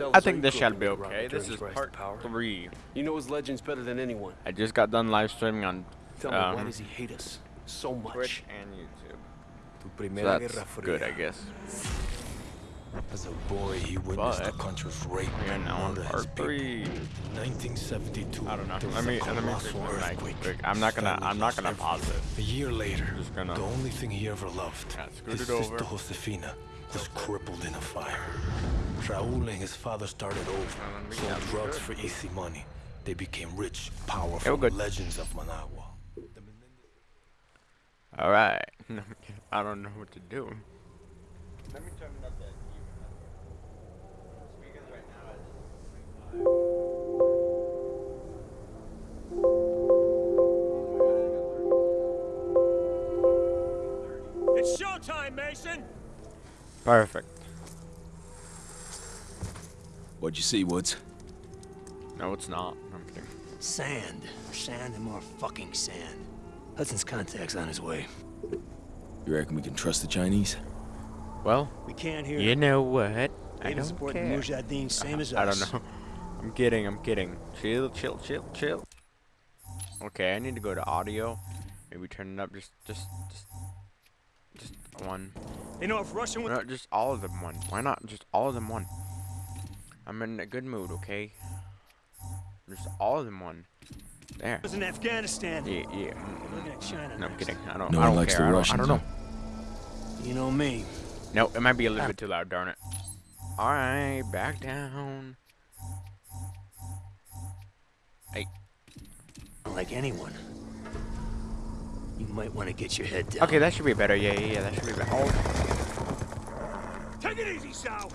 cells I think this shall be okay. This is Turner's part power. three. You know his legends better than anyone. I just got done live streaming on Tell me, why um, does he hate us so much? Twitch and YouTube. Tu So primera that's good, I guess. As a boy, he witnessed the country's rape We're and now on murder his part people. three. In 1972, I don't know. there was Let me a let me colossal fix my mic earthquake. quick. I'm not gonna I'm not gonna pause it. A year later, gonna- the only thing he ever loved, Yeah, scoot his it over. sister Josefina, was crippled in a fire. Raul and his father started over, me sold drugs for easy money. They became rich, powerful Yeah, legends of Managua. All right. I don't know what to do. Let me turn it up that It's showtime, Mason! Perfect. What'd you see, Woods? No, it's not. I'm kidding. Sand. Sand and more fucking sand. Hudson's contact's on his way. You reckon we can trust the Chinese? Well, We can't hear you know what? I don't support care. Mujahideen same as I don't know. I'm kidding. I'm kidding. Chill, chill, chill, chill. Okay, I need to go to audio. Maybe turn it up just, just, just, just one. You know, if Russian was No, just all of them one. Why not just all of them one? I'm in a good mood, okay? Just all of them one. There. Was in Afghanistan, Yeah, yeah. Looking at China No, I'm kidding. I don't. No I one don't likes care. the I don't, Russians, I don't know. You know me. No, it might be a little ah. bit too loud. Darn it. All right, back down. Hey, Not like anyone. You might want to get your head down. okay, that should be better. Yeah, yeah, yeah. That should be better. Oh, take it easy, Sal!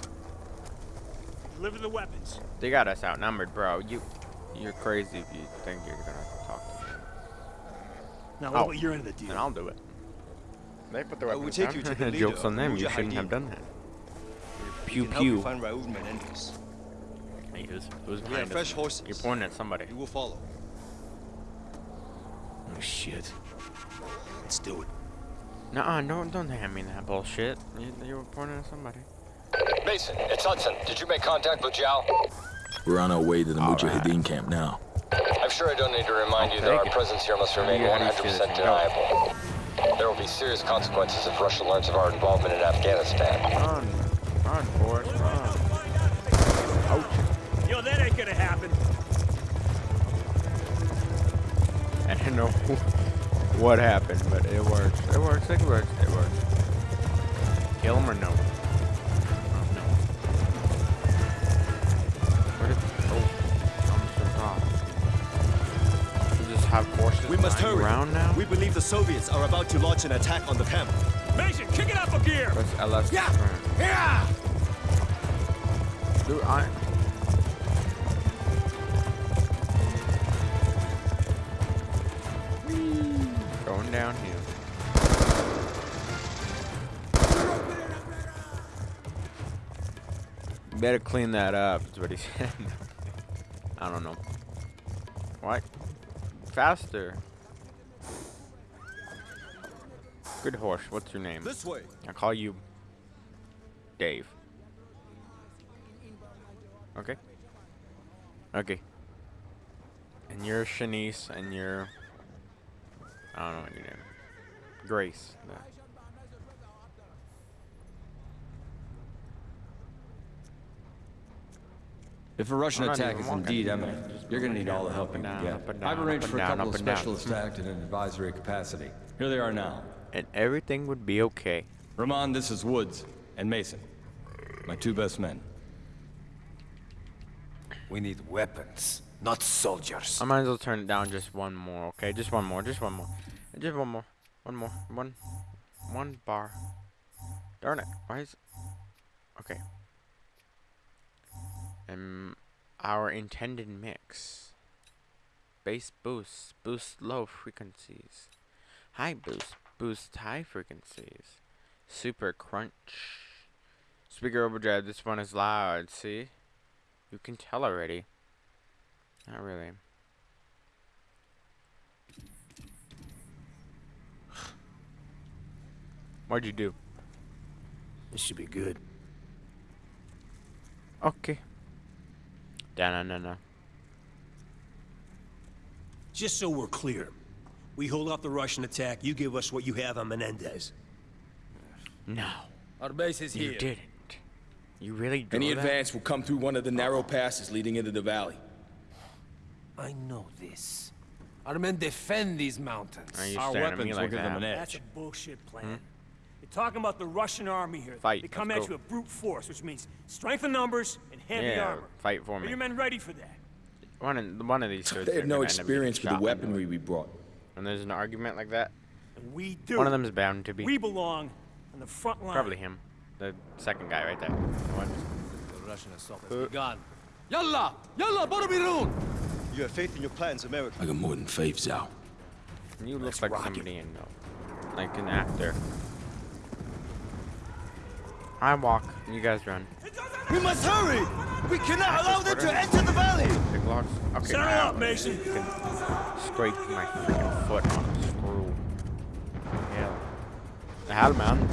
Deliver the weapons. they got us outnumbered, bro. You, you're crazy if you think you're gonna talk to me. Now, oh. what Oh. about your end of the Then deal? I'll do it. They put the I will weapons take down. you to the leader Jokes on them. You shouldn't have done that. Pew can help you pew. find Raul Menendez. Hey, who's, who's behind have fresh us? horses. You're pointing at somebody. You will follow. Oh, shit. Let's do it. Nuh-uh, don't don't hand me that bullshit. You, you were pointing at somebody. Mason, it's Hudson. Did you make contact with Zhao? We're on our way to the All Mujahideen camp now. I'm sure I don't need to remind I'll you that our it. presence here must remain You already see 100% this, deniable. There will be serious consequences if Russia learns of our involvement in Afghanistan. Run, run, Forrest, run. You Yo, that ain't gonna happen. I don't know what happened, but it works. It works. It works. It works. Kill him or no? Must hurry. around now. We believe the Soviets are about to launch an attack on the camp. Mason, kick it up a gear! Press LS. Yeah. turn. Yeah! Dude, I. Going downhill. You better clean that up, is what he said. I don't know. What? Faster. Good horse, what's your name? This way. I call you Dave. Okay. Okay. And you're Shanice, and you're I don't know what your name. Grace. No. If a Russian attack is indeed imminent, you're going to moving need all the help you can down, get. down, I've arranged for a couple of and specialists to act in an advisory capacity. Here they are now. And everything would be okay. Ramon, this is Woods and Mason, my two best men. We need weapons, not soldiers. I might as well turn it down just one more, okay? Just one more, just one more. Just one more. One more. One one bar. Darn it. Why is Okay. Um our intended mix. Bass boost. Boost low frequencies. High boost. Boost high frequencies. Super crunch. Speaker overdrive. This one is loud. See? You can tell already. Not really. What'd you do? This should be good. Okay. Da na na na. Just so we're clear, we hold off the Russian attack, you give us what you have on Menendez. No, Our base is you here. You didn't. You really drove Any that? advance will come through one of the narrow passes leading into the valley. I know this. Our men defend these mountains. Are you Our weapons me will give them that? an That's a bullshit plan. Hmm? You're talking about the Russian army here. Fight, They come let's at go. you with brute force, which means strength in numbers and heavy Yeah, armor. fight for me. Are me. your men ready for that? One of, one of these dudes They are have no gonna end up getting experience with the weaponry we brought. When there's an argument like that, And we do. one of them is bound to be. We belong on the front line. Probably him. The second guy right there. What? The Russian assault has begun. Yalla! Yalla, Boromirun! You have faith in your plans, America. I got more than faith, Zhao. You look Let's like rock it. somebody I know. Like an actor. I walk, you guys run. We must hurry! We cannot allow them to enter the valley! Pick. Okay, now up, Mason. Scrape my freaking foot on a screw. Hell. Hell, man.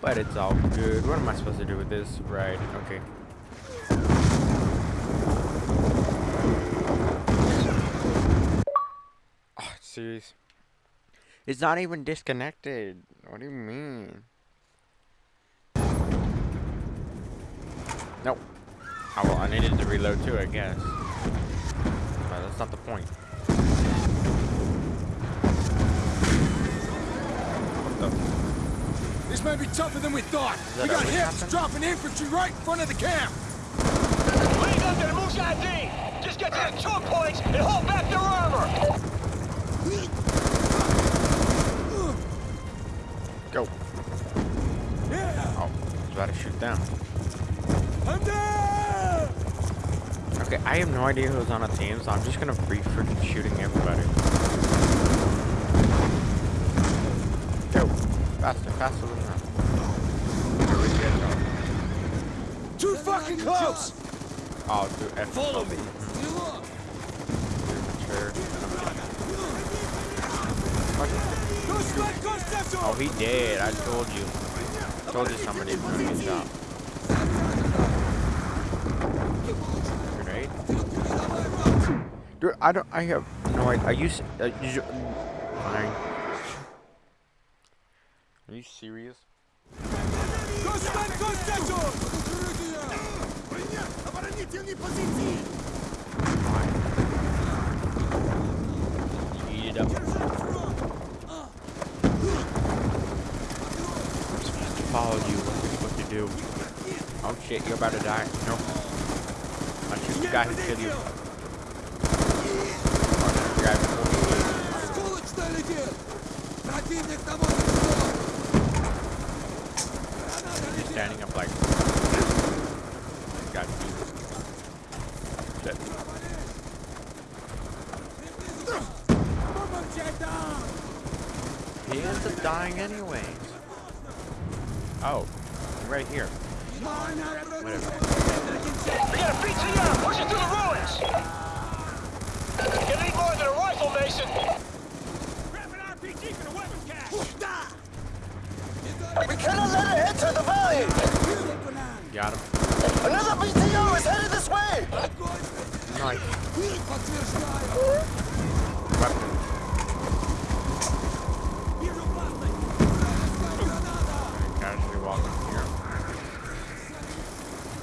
But it's all good. What am I supposed to do with this? Right, okay. Ah, oh, serious. It's not even disconnected. What do you mean? Nope. Oh, well, I needed to reload too, I guess. But that's not the point. What the? This may be tougher than we thought. We got witch hips dropping infantry right in front of the camp. Lead up to the Mujahideen! Just get to the choke points and hold back their armor! Go. Yeah. Oh, I was about to shoot down. Have no idea who's on a team, so I'm just gonna be freaking shooting everybody. Go. Faster, faster than that. Here we go. Too fucking close! Oh, dude, F Follow me. Oh, he did. I told you. told you somebody was doing his job. Dude, I don't. I have no idea. Are you? s- Uh, you fine. Are you serious? Eat. I'm supposed to follow you. What are to do? Oh shit, you're about to die. No. I'll shoot the guy who killed you. I'll shoot the guy who killed you. He's standing up like. Got. Shit. He ends up dying anyways. Oh, right here. Whatever. We got a BTR pushing through the ruins! Gonna more than a rifle, Mason! Grab an RPG for the weapon cache! We cannot let it enter the valley! Got him. Another BTR is headed this way! Nice. Weapon. Casually walk in here.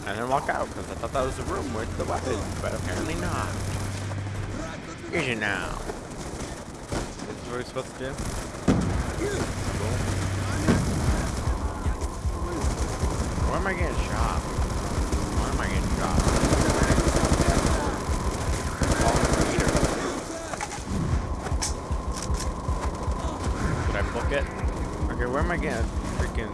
And then walk out, because I thought that was the room with the weapons, but apparently not. Is it now? This is what we're supposed to do? Cool. Why am I getting shot? Why am I getting shot? I book it? Okay, where am I getting freaking...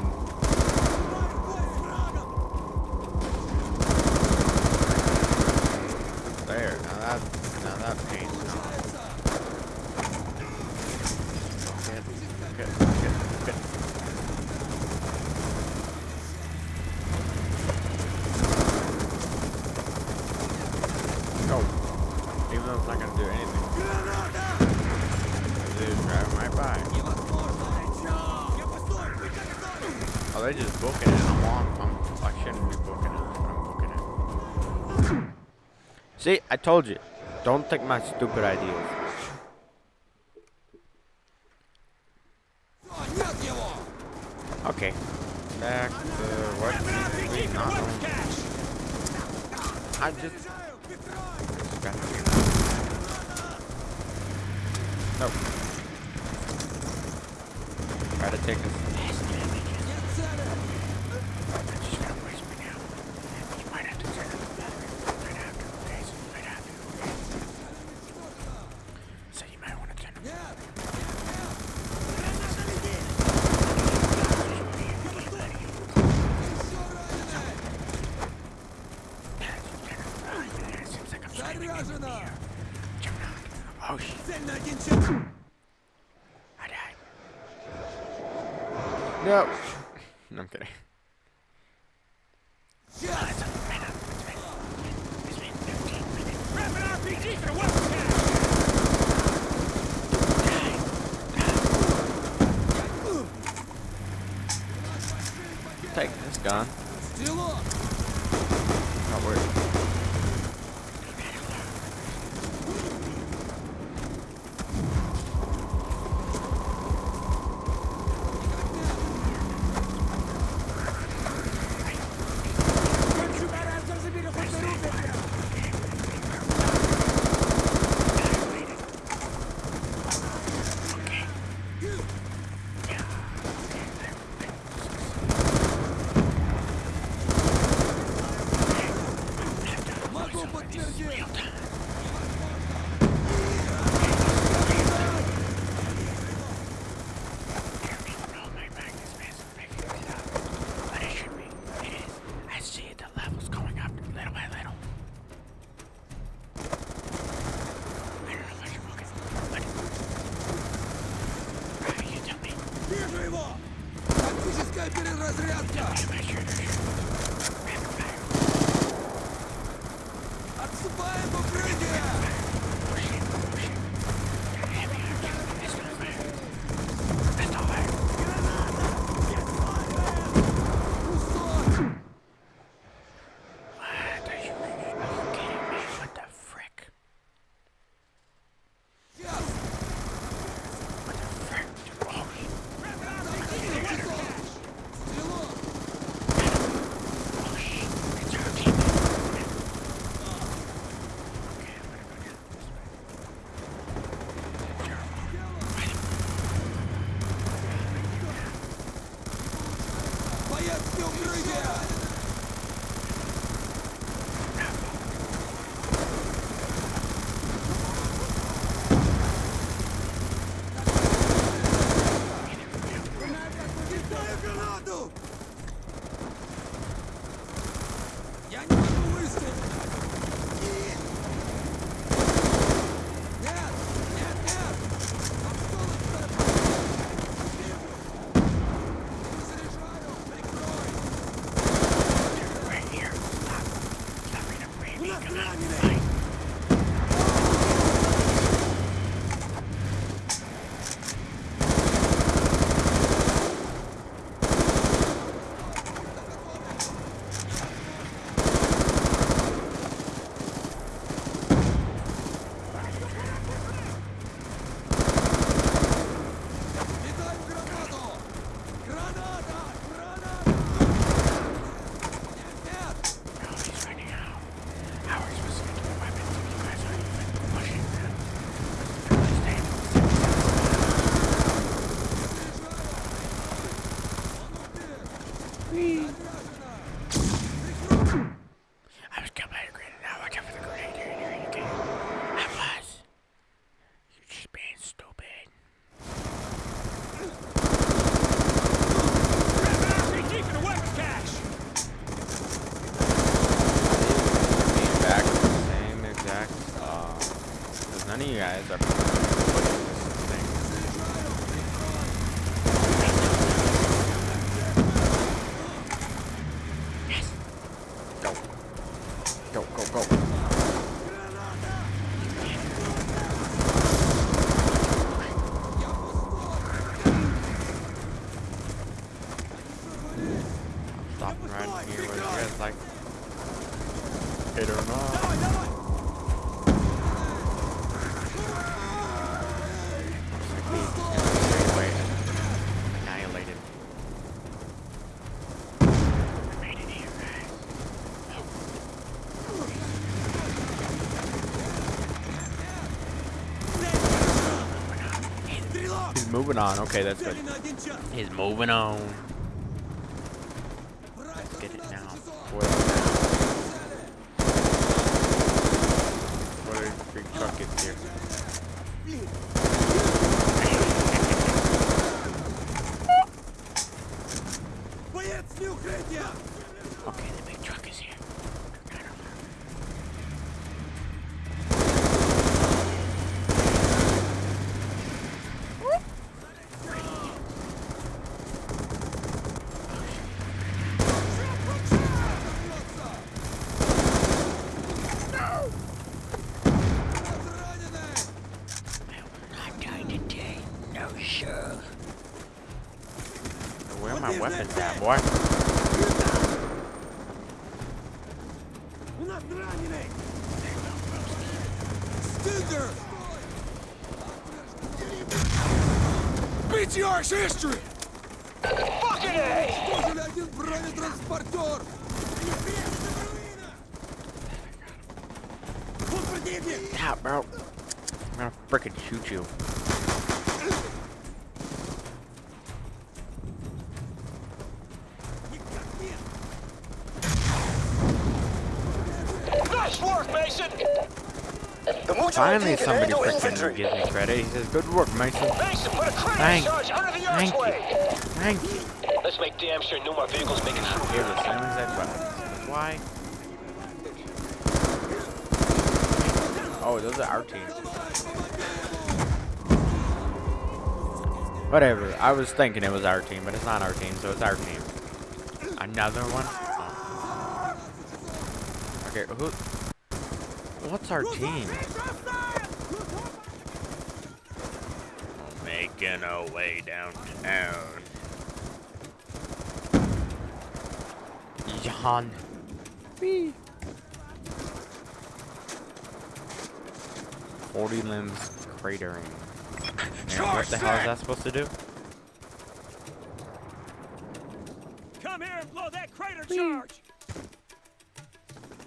See, I told you. Don't take my stupid ideas. Okay. Back to what we not I just... Gotta take us Заряжено! Цель на один час! No. no, I'm kidding. Take this gun. Not worth He's moving on. Okay, that's good. He's moving on. Let's get it now. What? What a big truck is here. Okay, the big truck is here. Not dying today. No, sir. Where are my weapons down, boy. BTR's history! Fucking A! Stop, bro. I'm gonna frickin' shoot you. Finally, somebody infantry. gives me credit. He says, "Good work, Mason." Mason, put a Thank- charge under the thank you. Thank you. Let's make damn sure no more vehicles make it through Here, here. the same exact weapons. Why? Oh, those are our team. Whatever. I was thinking it was our team, but it's not our team, so it's our team. Another one? Oh. Okay, who? What's our team? Making our oh, way downtown. Jan. Whee. 40 limbs cratering. And what the hell is that supposed to do? Come here and blow that crater charge!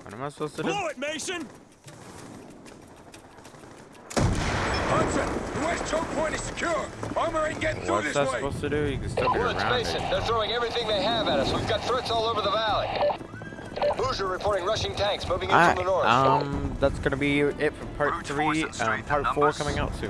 What am I supposed to do? Blow it, Mason! Hudson, west choke point is secure. Armor ain't getting through What's that supposed to do? You can still get Woods, around Mason, it. they're throwing everything they have at us. We've got threats all over the valley. Hoosier reporting rushing tanks moving in Alright, from the north. um, that's gonna be it for part three. Um, part four coming out soon.